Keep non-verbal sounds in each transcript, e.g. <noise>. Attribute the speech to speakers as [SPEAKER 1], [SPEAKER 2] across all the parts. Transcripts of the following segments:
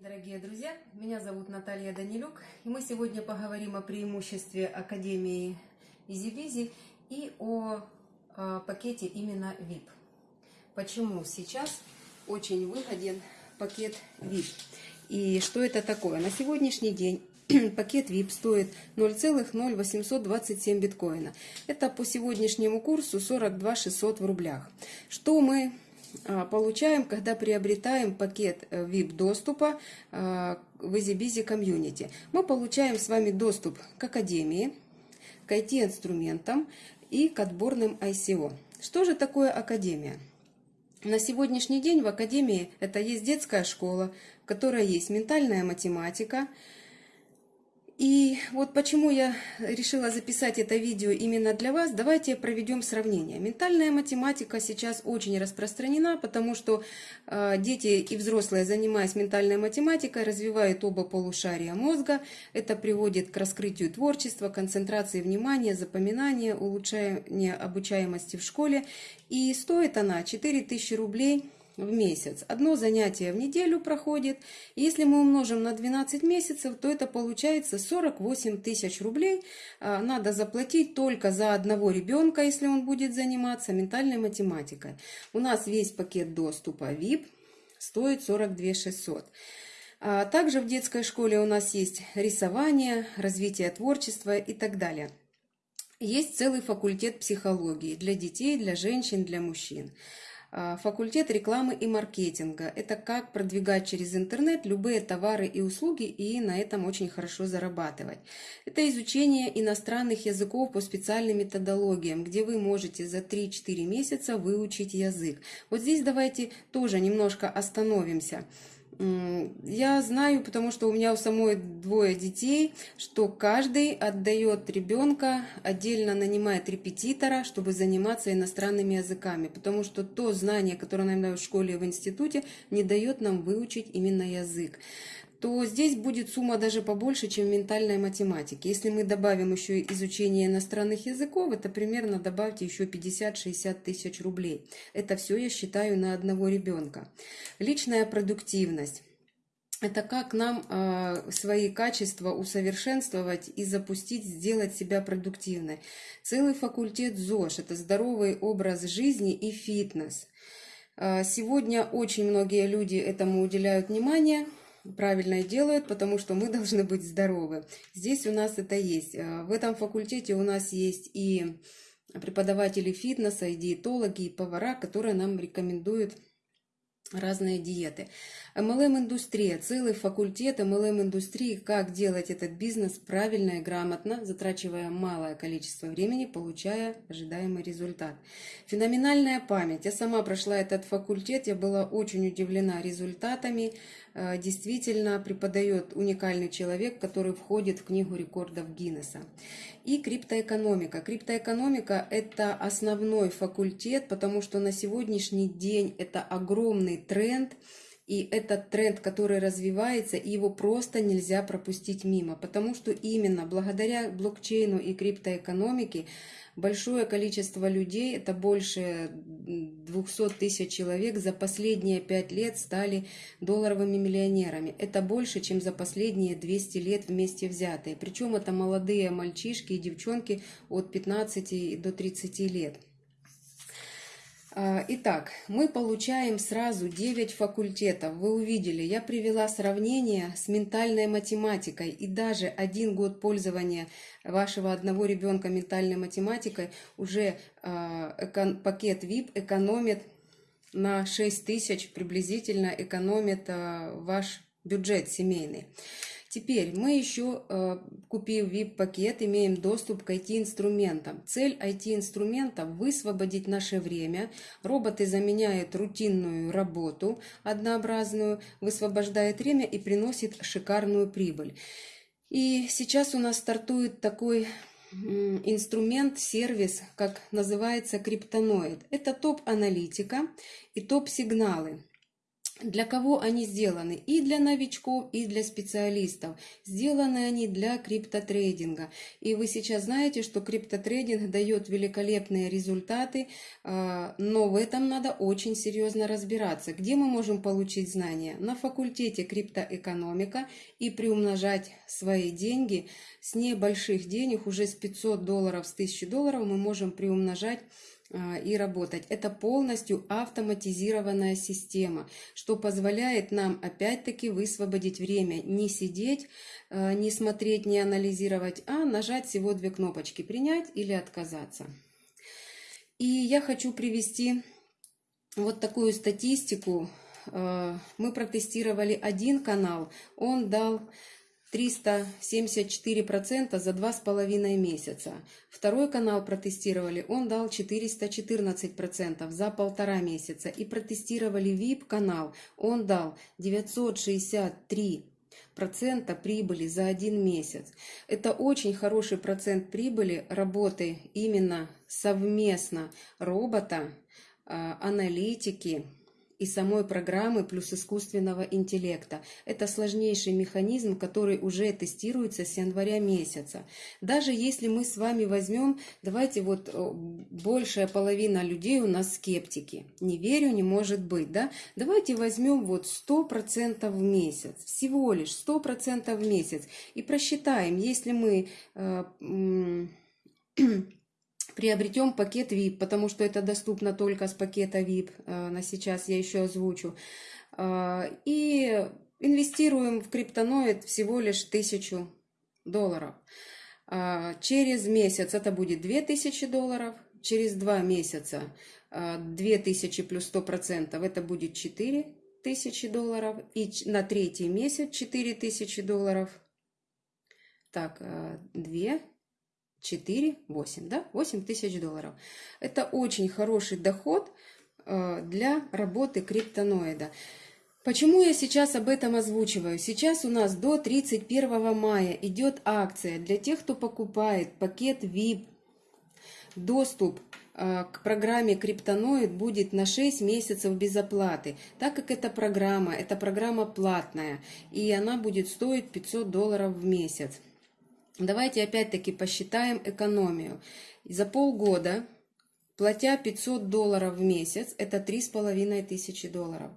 [SPEAKER 1] Дорогие друзья, меня зовут Наталья Данилюк, и мы сегодня поговорим о преимуществе Академии EasyBizy и о, э, пакете именно VIP. Почему сейчас очень выгоден пакет VIP? И что это такое? На сегодняшний день <clears throat> пакет VIP стоит 0,0827 биткоина. Это по сегодняшнему курсу 42 600 в рублях. Что мы а, получаем, когда приобретаем пакет э, доступа а, в EasyBizy Community. Мы получаем с вами доступ к Академии, к IT-инструментам и к отборным ICO. Что же такое Академия? На сегодняшний день в Академии это есть детская школа, в которой есть ментальная математика, и вот почему я решила записать это видео именно для вас, давайте проведем сравнение. Ментальная математика сейчас очень распространена, потому что э, дети и взрослые, занимаясь ментальной математикой, развивают оба полушария мозга. Это приводит к раскрытию творчества, концентрации внимания, запоминания, улучшения обучаемости в школе. И стоит она 4000 рублей в месяц. Одно занятие в неделю проходит. Если мы умножим на 12 месяцев, то это получается 48 тысяч рублей. А, надо заплатить только за одного ребенка, если он будет заниматься ментальной математикой. У нас весь пакет доступа VIP стоит 42 600. А, также в детской школе у нас есть рисование, развитие творчества и так далее. Есть целый факультет психологии для детей, для женщин, для мужчин. А, факультет рекламы и маркетинга. Это как продвигать через интернет любые товары и услуги и на этом очень хорошо зарабатывать. Это изучение иностранных языков по специальным методологиям, где вы можете за 3-4 месяца выучить язык. Вот здесь давайте тоже немножко остановимся. Я знаю, потому что у меня у самой двое детей, что каждый отдает ребенка, отдельно нанимает репетитора, чтобы заниматься иностранными языками, потому что то знание, которое нам дают в школе и в институте, не дает нам выучить именно язык то здесь будет сумма даже побольше, чем в ментальной математике. Если мы добавим еще изучение иностранных языков, это примерно добавьте еще 50-60 тысяч рублей. Это все я считаю на одного ребенка. Личная продуктивность. Это как нам э, свои качества усовершенствовать и запустить, сделать себя продуктивной. Целый факультет ЗОЖ – это здоровый образ жизни и фитнес. Э, сегодня очень многие люди этому уделяют внимание – правильно делают, потому что мы <laughs> должны быть здоровы. Здесь у нас это есть. Э, в этом факультете у нас есть и преподаватели фитнеса, и диетологи, и повара, которые нам рекомендуют разные диеты. MLM-индустрия, целый факультет MLM-индустрии, как делать этот бизнес правильно и грамотно, затрачивая малое количество времени, получая ожидаемый результат. Феноменальная память. Я сама прошла этот факультет, я была очень удивлена результатами. Э, действительно преподает уникальный человек, который входит в книгу рекордов Гиннесса. И криптоэкономика. Криптоэкономика – это основной факультет, потому что на сегодняшний день это огромный тренд – и этот тренд, который развивается, его просто нельзя пропустить мимо, потому что именно благодаря блокчейну и криптоэкономике большое количество людей, это больше 200 тысяч человек, за последние 5 лет стали долларовыми миллионерами. Это больше, чем за последние 200 лет вместе взятые. Причем это молодые мальчишки и девчонки от 15 до 30 лет. А, итак, мы получаем сразу 9 факультетов. Вы увидели, я привела сравнение с ментальной математикой. И даже один год пользования вашего одного ребенка ментальной математикой уже а, пакет VIP экономит на 6 тысяч приблизительно экономит а, ваш бюджет семейный. Теперь мы еще, э, купив VIP-пакет, имеем доступ к IT-инструментам. Цель IT-инструмента – высвободить наше время. Роботы заменяют рутинную работу однообразную, высвобождает время и приносит шикарную прибыль. И сейчас у нас стартует такой инструмент, сервис, как называется криптоноид. Это топ-аналитика и топ-сигналы. Для кого они сделаны? И для новичков, и для специалистов. Сделаны они для криптотрейдинга. И вы сейчас знаете, что криптотрейдинг дает великолепные результаты, а, но в этом надо очень серьезно разбираться. Где мы можем получить знания? На факультете криптоэкономика и приумножать свои деньги с небольших денег, уже с 500 долларов, с 1000 долларов мы можем приумножать и работать. Это полностью автоматизированная система, что позволяет нам опять-таки высвободить время, не сидеть, а, не смотреть, не анализировать, а нажать всего две кнопочки «Принять» или «Отказаться». И я хочу привести вот такую статистику. А, мы протестировали один канал, он дал 374% за два с половиной месяца. Второй канал протестировали, он дал 414% за полтора месяца. И протестировали VIP канал, он дал 963 процента прибыли за один месяц. Это очень хороший процент прибыли работы именно совместно робота, а, аналитики, и самой программы плюс искусственного интеллекта. Это сложнейший механизм, который уже тестируется с января месяца. Даже если мы с вами возьмем, давайте вот большая половина людей у нас скептики. Не верю, не может быть, да? Давайте возьмем вот 100% в месяц, всего лишь 100% в месяц и просчитаем, если мы... Приобретем пакет VIP, потому что это доступно только с пакета VIP, э, на сейчас я еще озвучу. Э, и инвестируем в криптоноид всего лишь 1000 долларов. Э, через месяц это будет 2000 долларов, через два месяца 2000 плюс 100% это будет 4000 долларов, и на третий месяц 4000 долларов. Так, 2 4, 8, да, 8 тысяч долларов. Это очень хороший доход э, для работы криптоноида. Почему я сейчас об этом озвучиваю? Сейчас у нас до 31 мая идет акция для тех, кто покупает пакет VIP. Доступ э, к программе Криптоноид будет на 6 месяцев без оплаты, так как эта программа, эта программа платная, и она будет стоить 500 долларов в месяц. Давайте опять-таки посчитаем экономию. За полгода, платя 500 долларов в месяц, это три с половиной тысячи долларов.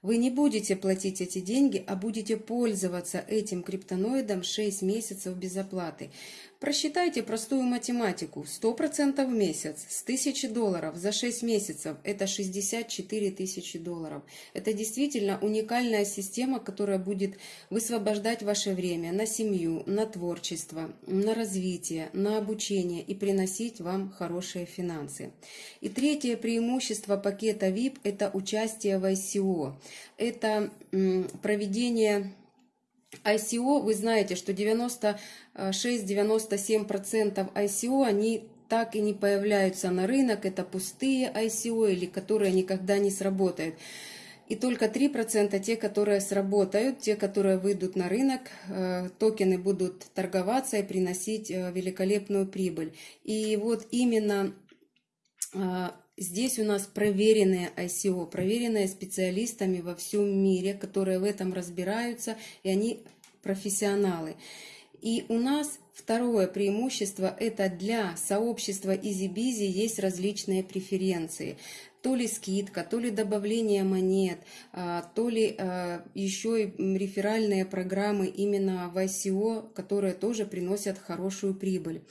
[SPEAKER 1] Вы не будете платить эти деньги, а будете пользоваться этим криптоноидом 6 месяцев без оплаты. Просчитайте простую математику. 100% в месяц с 1000 долларов за 6 месяцев – это 64 тысячи долларов. Это действительно уникальная система, которая будет высвобождать ваше время на семью, на творчество, на развитие, на обучение и приносить вам хорошие финансы. И третье преимущество пакета VIP – это участие в ICO. Это проведение ICO, вы знаете, что 96-97% ICO, они так и не появляются на рынок, это пустые ICO или которые никогда не сработают. И только 3% те, которые сработают, те, которые выйдут на рынок, э, токены будут торговаться и приносить э, великолепную прибыль. И вот именно э, Здесь у нас проверенные ICO, проверенные специалистами во всем мире, которые в этом разбираются, и они профессионалы. И у нас второе преимущество – это для сообщества EasyBizy есть различные преференции. То ли скидка, то ли добавление монет, а, то ли а, еще и реферальные программы именно в ICO, которые тоже приносят хорошую прибыль.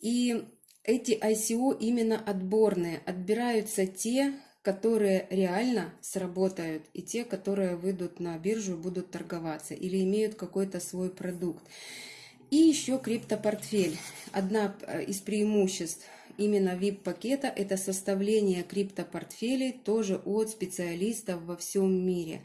[SPEAKER 1] И эти ICO именно отборные. Отбираются те, которые реально сработают, и те, которые выйдут на биржу и будут торговаться, или имеют какой-то свой продукт. И еще криптопортфель. Одна э, из преимуществ именно VIP-пакета – это составление криптопортфелей тоже от специалистов во всем мире.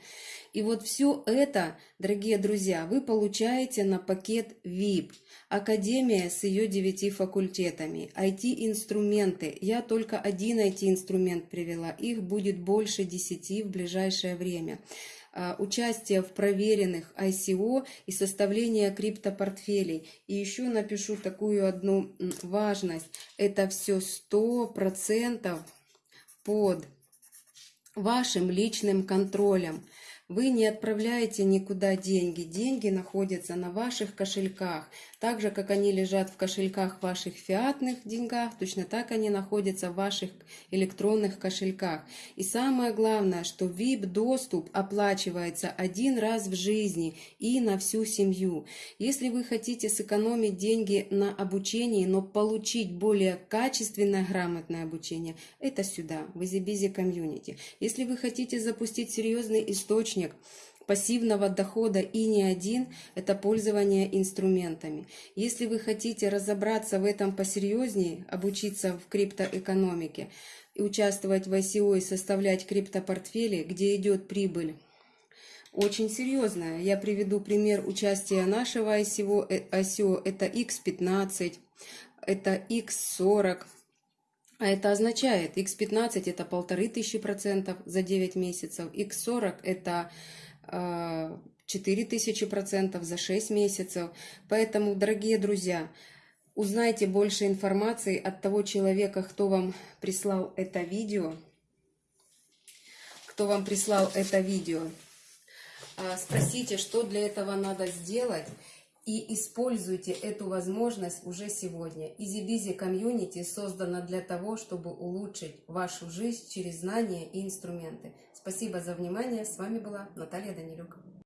[SPEAKER 1] И вот все это, дорогие друзья, вы получаете на пакет VIP. Академия с ее девяти факультетами, IT-инструменты. Я только один IT-инструмент привела, их будет больше десяти в ближайшее время. А, участие в проверенных ICO и составление криптопортфелей. И еще напишу такую одну важность. Это все 100% под вашим личным контролем. Вы не отправляете никуда деньги. Деньги находятся на ваших кошельках. Так же, как они лежат в кошельках ваших фиатных деньгах, точно так они находятся в ваших электронных кошельках. И самое главное, что VIP-доступ оплачивается один раз в жизни и на всю семью. Если вы хотите сэкономить деньги на обучении, но получить более качественное, грамотное обучение, это сюда, в EasyBusy Community. Если вы хотите запустить серьезный источник пассивного дохода и не один – это пользование инструментами. Если вы хотите разобраться в этом посерьезнее, обучиться в криптоэкономике участвовать в ICO и составлять криптопортфели, где идет прибыль, очень серьезная. Я приведу пример участия нашего ICO. Э, ICO это X15, это X40, а это означает, x15 это полторы тысячи процентов за 9 месяцев, x40 это э, 4 тысячи процентов за 6 месяцев. Поэтому, дорогие друзья, узнайте больше информации от того человека, кто вам прислал это видео. Кто вам прислал это видео. А, спросите, что для этого надо сделать и используйте эту возможность уже сегодня. EasyBusy комьюнити создана для того, чтобы улучшить вашу жизнь через знания и инструменты. Спасибо за внимание. С вами была Наталья Данилюк.